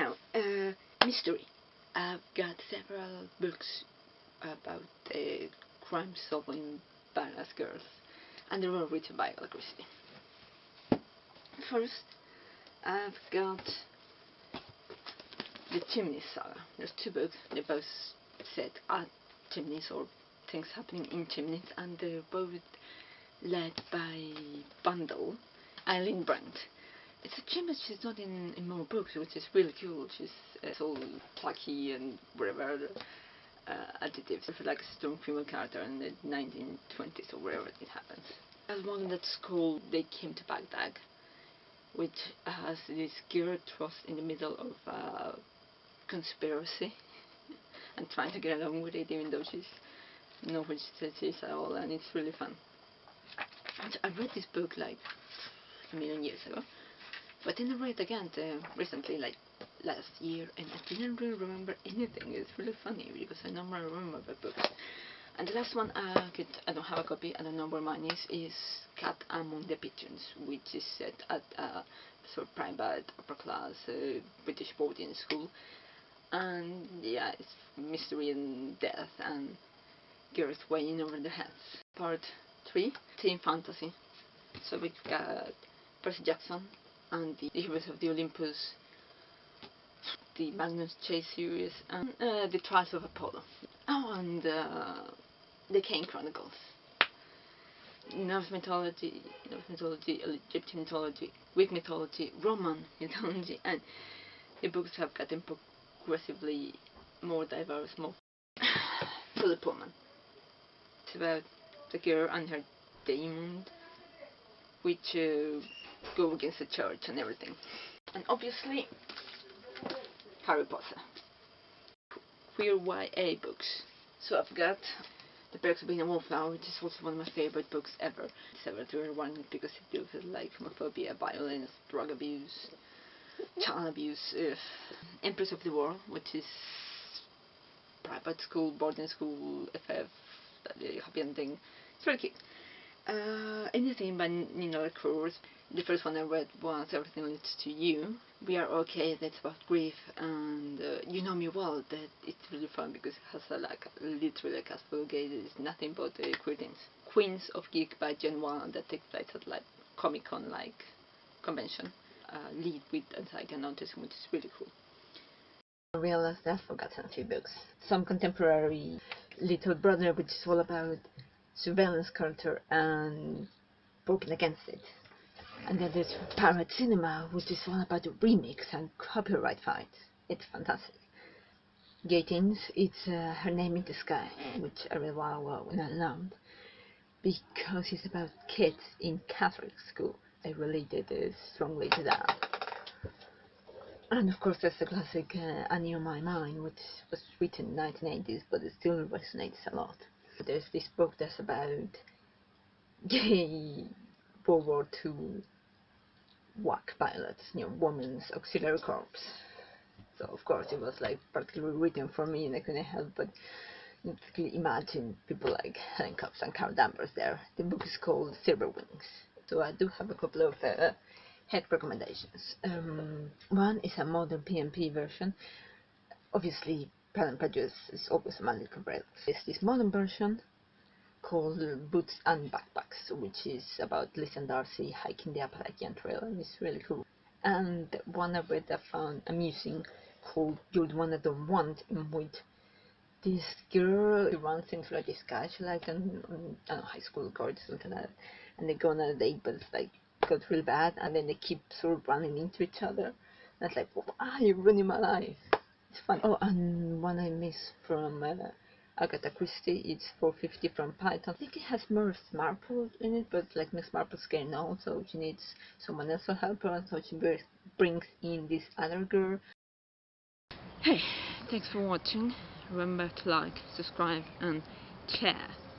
Now, uh, mystery. I've got several books about uh, crime solving badass girls, and they were written by Agatha Christie. First, I've got the Chimney Saga. There's two books. They both set at chimneys or things happening in chimneys, and they're both led by Bundle, Eileen Brent. It's a chimney she's not in, in more books, which is really cool. She's uh, all plucky and whatever uh, adjectives for like a strong female character in the 1920s or wherever it happens. There's one that's called They Came to Baghdad, which has this girl thrust in the middle of a conspiracy and trying to get along with it even though she's no which she is at all and it's really fun. I read this book like a million years ago but I read it again uh, recently like last year and I didn't really remember anything. It's really funny because I normally remember the books. And the last one I could I don't have a copy, I don't know where mine is, is Cat Among the Pigeons, which is set at a sort of private upper class uh, British boarding school. And yeah, it's mystery and death and girls weighing over the heads. Part 3, Teen Fantasy. So we've got Percy Jackson and the Heroes of the Olympus the Magnus Chase series and uh, the Trials of Apollo. Oh, and uh, the Kane Chronicles. Norse mythology, Norse mythology, Egyptian mythology, Greek mythology, Roman mythology, and the books have gotten progressively more diverse, more Philip Pullman. It's about the girl and her demon, which uh, go against the church and everything. And obviously, Harry Potter. Queer YA books. So I've got The Perks of Being a Wallflower, which is also one of my favorite books ever. It's ever to one because it deals with like homophobia, violence, drug abuse, child abuse. Empress of the World, which is private school, boarding school, FF, happy ending. It's very cute. Uh, anything by Nina LaCour. The first one I read was Everything Leads to You. We Are Okay, that's about grief, and uh, You Know Me Well, that it's really fun because it has a, like literally a cast full of gays, it's nothing but uh, queer. Queens of Geek by Jen Wilde that takes place at like Comic Con like convention. Uh, lead with anxiety and autism, which is really cool. I realized I've forgotten a few books. Some contemporary Little Brother, which is all about surveillance culture and working against it. And then there's Pirate Cinema, which is all about the remix and copyright fights. It's fantastic. Gatins, it's uh, Her Name in the Sky, which I read while ago when I learned, because it's about kids in Catholic school. I related uh, strongly to that. And of course, there's the classic uh, Annie on My Mind, which was written in the 1980s, but it still resonates a lot. There's this book that's about gay World War II WAC pilots, you know, Women's Auxiliary Corps. So of course it was like particularly written for me and I couldn't help but imagine people like Helen Cobbs and Carol Danvers there. The book is called Silver Wings. So I do have a couple of uh, head recommendations. Um, one is a modern PMP version. Obviously Pride and Prejudice is always a manly complex. It's this modern version called Boots and Backpacks, which is about Liz and Darcy hiking the Appalachian Trail, and it's really cool. And one I read I found amusing called You're One I Don't Want, in which this girl runs into guy she like an know, high school girl or something like that, and they go on a date, but it's like got real bad, and then they keep sort of running into each other. And it's like, why are you ruining my life? It's fun. Oh, and one I missed from uh, Agatha Christie, it's 450 from Paddington. I think it has Miss Marple in it, but like Miss Marple's getting old, so she needs someone else to help her, so she brings in this other girl. Hey, thanks for watching. Remember to like, subscribe, and share.